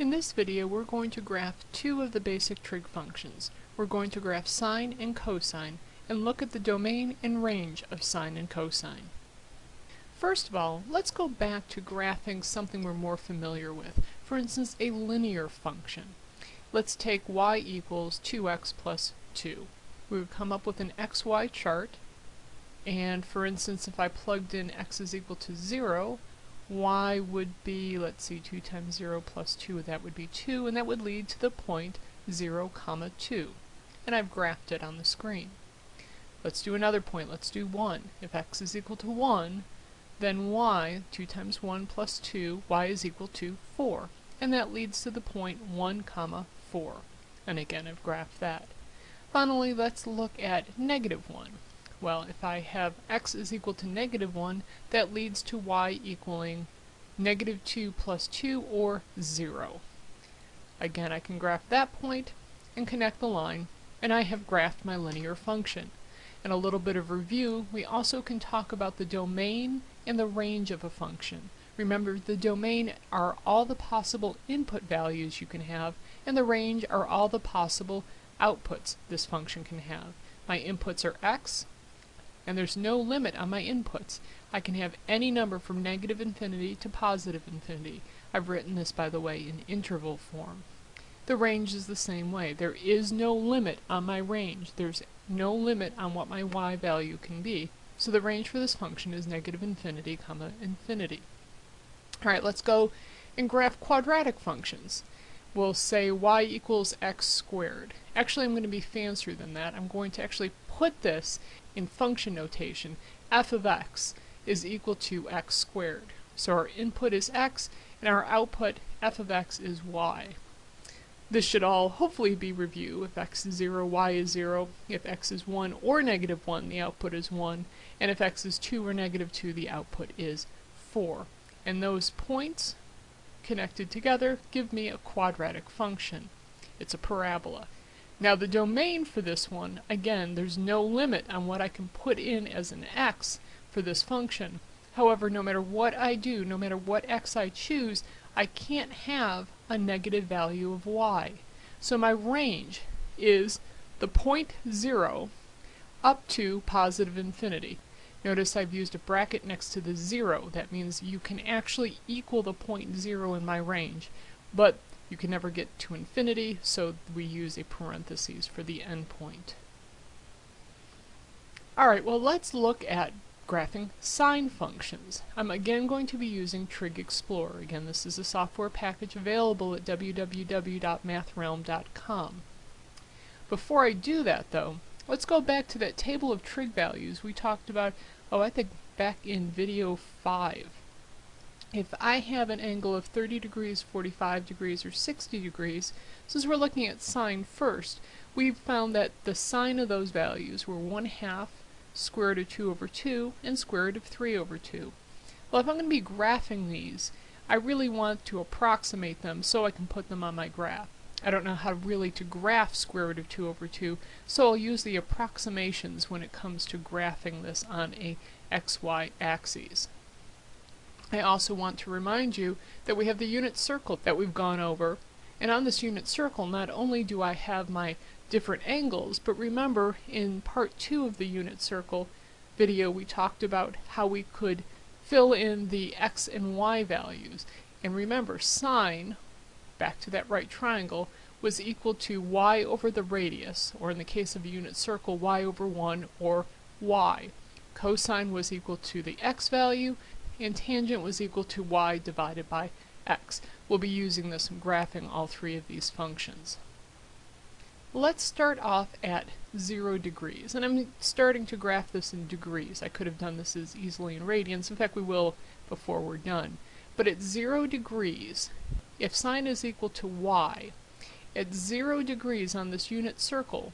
In this video we're going to graph two of the basic trig functions. We're going to graph sine and cosine and look at the domain and range of sine and cosine. First of all, let's go back to graphing something we're more familiar with, for instance a linear function. Let's take y equals 2x plus 2. We would come up with an xy chart and for instance if I plugged in x is equal to 0 y would be, let's see, 2 times 0 plus 2, that would be 2, and that would lead to the point 0, comma 2. And I've graphed it on the screen. Let's do another point, let's do 1. If x is equal to 1, then y, 2 times 1 plus 2, y is equal to 4. And that leads to the point 1, comma 4. And again, I've graphed that. Finally, let's look at negative 1. Well, if I have x is equal to negative 1, that leads to y equaling negative 2 plus 2, or 0. Again, I can graph that point and connect the line, and I have graphed my linear function. In a little bit of review, we also can talk about the domain and the range of a function. Remember, the domain are all the possible input values you can have, and the range are all the possible outputs this function can have. My inputs are x, and there's no limit on my inputs. I can have any number from negative infinity to positive infinity. I've written this, by the way, in interval form. The range is the same way. There is no limit on my range. There's no limit on what my y value can be. So the range for this function is negative infinity, comma, infinity. Alright, let's go and graph quadratic functions. We'll say y equals x squared. Actually, I'm going to be fancier than that. I'm going to actually put this in function notation, f of x is equal to x squared. So our input is x, and our output, f of x, is y. This should all hopefully be review. If x is 0, y is 0. If x is 1 or negative 1, the output is 1. And if x is 2 or negative 2, the output is 4. And those points connected together give me a quadratic function. It's a parabola. Now the domain for this one, again, there's no limit on what I can put in as an x for this function. However, no matter what I do, no matter what x I choose, I can't have a negative value of y. So my range is the point 0 up to positive infinity. Notice I've used a bracket next to the 0. That means you can actually equal the point 0 in my range. But you can never get to infinity, so we use a parenthesis for the endpoint. Alright, well let's look at graphing sine functions. I'm again going to be using Trig Explorer. Again, this is a software package available at www.mathrealm.com. Before I do that, though, let's go back to that table of trig values we talked about, oh, I think back in video 5 if I have an angle of 30 degrees, 45 degrees, or 60 degrees, since we're looking at sine first, we've found that the sine of those values were 1 half square root of 2 over 2 and square root of 3 over 2. Well, if I'm going to be graphing these, I really want to approximate them so I can put them on my graph. I don't know how really to graph square root of 2 over 2, so I'll use the approximations when it comes to graphing this on a xy axis. I also want to remind you that we have the unit circle that we've gone over. And on this unit circle, not only do I have my different angles, but remember in part two of the unit circle video we talked about how we could fill in the x and y values. And remember, sine, back to that right triangle, was equal to y over the radius, or in the case of a unit circle, y over 1, or y. Cosine was equal to the x value, and tangent was equal to y divided by x. We'll be using this in graphing all three of these functions. Let's start off at 0 degrees, and I'm starting to graph this in degrees. I could have done this as easily in radians, in fact we will before we're done. But at 0 degrees, if sine is equal to y, at 0 degrees on this unit circle,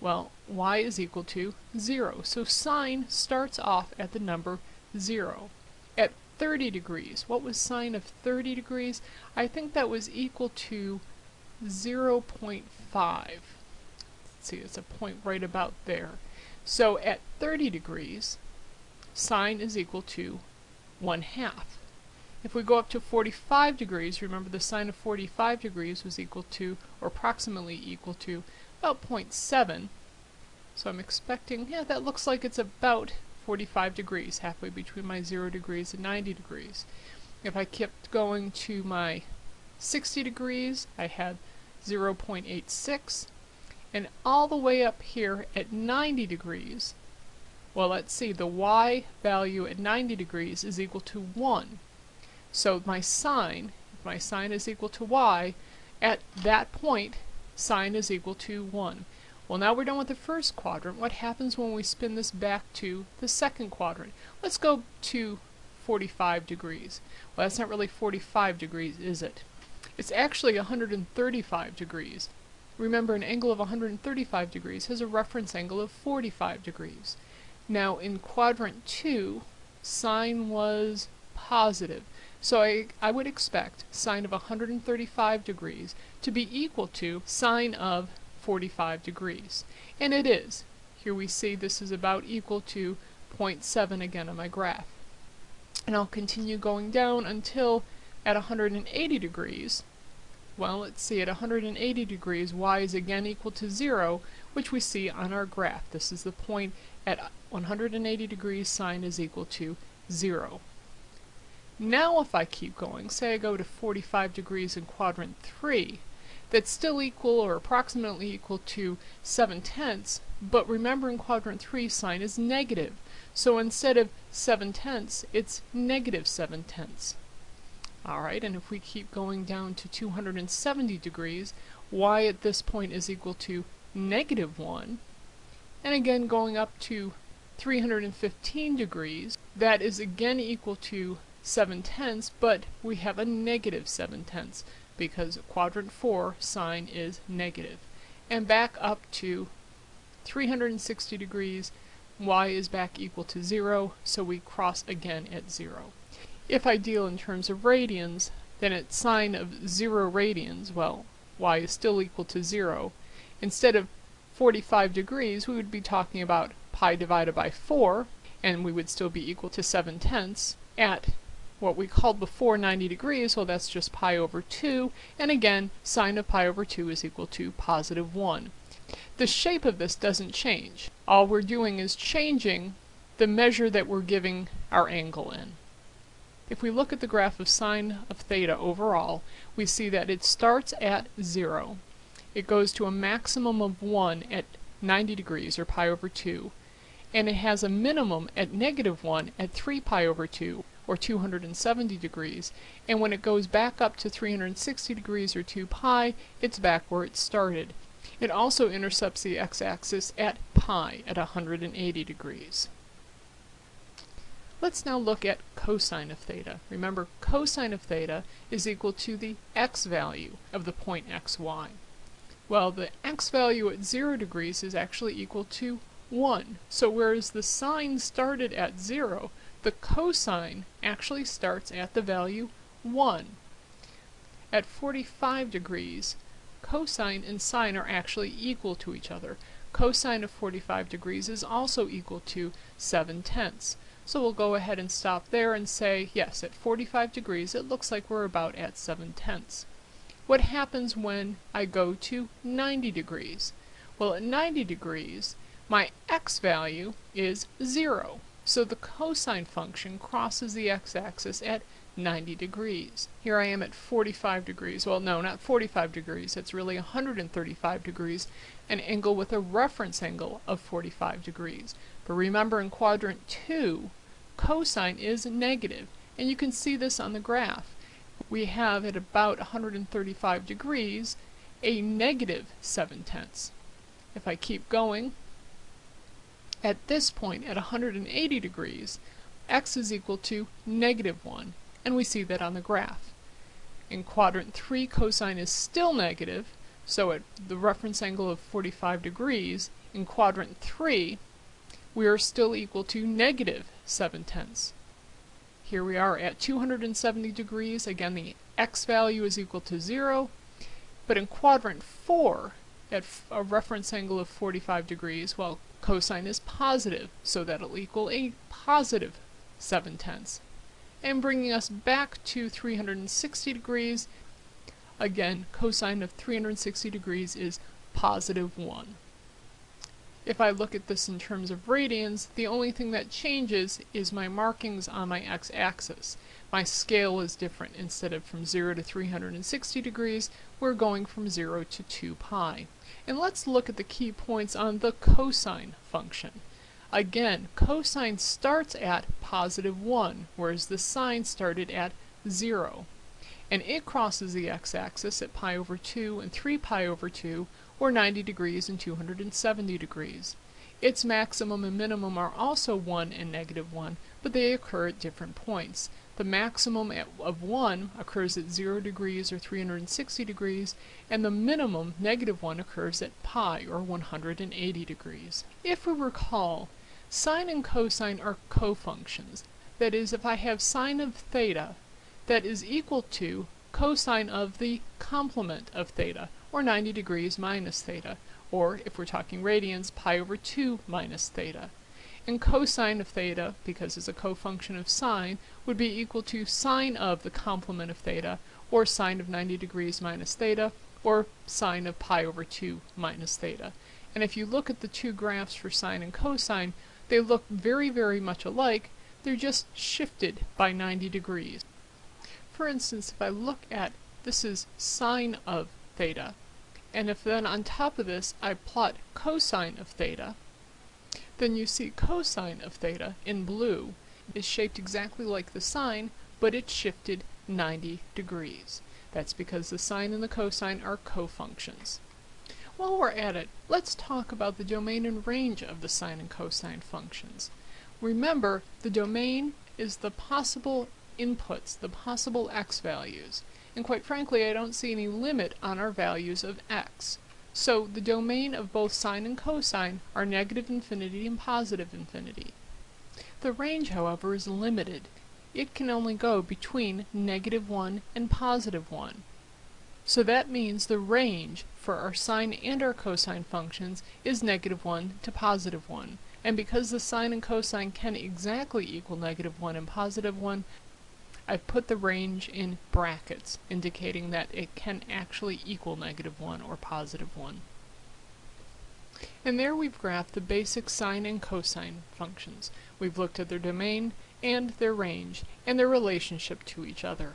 well, y is equal to 0. So sine starts off at the number 0 at 30 degrees. What was sine of 30 degrees? I think that was equal to 0 0.5. Let's see, it's a point right about there. So at 30 degrees, sine is equal to 1 half. If we go up to 45 degrees, remember the sine of 45 degrees was equal to, or approximately equal to, about 0.7. So I'm expecting, yeah, that looks like it's about 45 degrees, halfway between my 0 degrees and 90 degrees. If I kept going to my 60 degrees, I had 0.86, and all the way up here at 90 degrees, well let's see, the y value at 90 degrees is equal to 1. So my sine, if my sine is equal to y, at that point, sine is equal to 1. Well, now we're done with the first quadrant. What happens when we spin this back to the second quadrant? Let's go to 45 degrees. Well, that's not really 45 degrees, is it? It's actually 135 degrees. Remember, an angle of 135 degrees has a reference angle of 45 degrees. Now, in quadrant 2, sine was positive. So I, I would expect sine of 135 degrees to be equal to sine of 45 degrees. And it is. Here we see this is about equal to 0.7 again on my graph. And I'll continue going down until at 180 degrees, well, let's see, at 180 degrees, y is again equal to 0, which we see on our graph. This is the point at 180 degrees, sine is equal to 0. Now if I keep going, say I go to 45 degrees in quadrant 3, that's still equal or approximately equal to 7 tenths, but remember in quadrant 3 sine is negative. So instead of 7 tenths, it's negative 7 tenths. Alright, and if we keep going down to 270 degrees, y at this point is equal to negative 1. And again going up to 315 degrees, that is again equal to 7 tenths, but we have a negative 7 tenths because quadrant 4 sine is negative. And back up to 360 degrees, y is back equal to 0, so we cross again at 0. If I deal in terms of radians, then at sine of 0 radians, well, y is still equal to 0. Instead of 45 degrees, we would be talking about pi divided by 4, and we would still be equal to 7 tenths. At what we called before 90 degrees, well that's just pi over 2, and again, sine of pi over 2 is equal to positive 1. The shape of this doesn't change. All we're doing is changing the measure that we're giving our angle in. If we look at the graph of sine of theta overall, we see that it starts at 0. It goes to a maximum of 1 at 90 degrees, or pi over 2, and it has a minimum at negative 1 at 3 pi over 2, or 270 degrees, and when it goes back up to 360 degrees or 2 pi, it's back where it started. It also intercepts the x-axis at pi at 180 degrees. Let's now look at cosine of theta. Remember, cosine of theta is equal to the x value of the point xy. Well, the x value at 0 degrees is actually equal to 1. So whereas the sine started at 0, the cosine actually starts at the value 1. At 45 degrees, cosine and sine are actually equal to each other. Cosine of 45 degrees is also equal to 7 tenths. So we'll go ahead and stop there and say, yes, at 45 degrees it looks like we're about at 7 tenths. What happens when I go to 90 degrees? Well, at 90 degrees, my x value is 0. So the cosine function crosses the x-axis at 90 degrees. Here I am at 45 degrees. Well, no, not 45 degrees. It's really 135 degrees, an angle with a reference angle of 45 degrees. But remember in quadrant 2, cosine is negative, and you can see this on the graph. We have at about 135 degrees a negative 7 tenths. If I keep going, at this point, at 180 degrees, x is equal to negative 1, and we see that on the graph. In quadrant 3, cosine is still negative, so at the reference angle of 45 degrees, in quadrant 3, we are still equal to negative 7 tenths. Here we are at 270 degrees, again the x value is equal to 0, but in quadrant 4, at a reference angle of 45 degrees, well, cosine is positive, so that'll equal a positive 7 tenths. and bringing us back to 360 degrees. Again, cosine of 360 degrees is positive 1. If I look at this in terms of radians, the only thing that changes is my markings on my x-axis. My scale is different. Instead of from 0 to 360 degrees, we're going from 0 to 2 pi. And let's look at the key points on the cosine function. Again, cosine starts at positive 1, whereas the sine started at 0. And it crosses the x-axis at pi over 2 and 3 pi over 2, or 90 degrees and 270 degrees. Its maximum and minimum are also 1 and negative 1, but they occur at different points. The maximum of 1 occurs at 0 degrees or 360 degrees, and the minimum, negative 1, occurs at pi or 180 degrees. If we recall, sine and cosine are cofunctions. That is, if I have sine of theta, that is equal to cosine of the complement of theta, or 90 degrees minus theta, or if we're talking radians, pi over 2 minus theta. And cosine of theta, because it's a cofunction of sine, would be equal to sine of the complement of theta, or sine of 90 degrees minus theta, or sine of pi over 2 minus theta. And if you look at the two graphs for sine and cosine, they look very, very much alike, they're just shifted by 90 degrees. For instance, if I look at, this is sine of theta, and if then on top of this I plot cosine of theta, then you see cosine of theta in blue is shaped exactly like the sine, but it's shifted 90 degrees. That's because the sine and the cosine are cofunctions. While we're at it, let's talk about the domain and range of the sine and cosine functions. Remember, the domain is the possible inputs, the possible x values and quite frankly I don't see any limit on our values of x. So the domain of both sine and cosine are negative infinity and positive infinity. The range, however, is limited. It can only go between negative 1 and positive 1. So that means the range for our sine and our cosine functions is negative 1 to positive 1. And because the sine and cosine can exactly equal negative 1 and positive 1, I've put the range in brackets, indicating that it can actually equal negative 1 or positive 1. And there we've graphed the basic sine and cosine functions. We've looked at their domain and their range and their relationship to each other.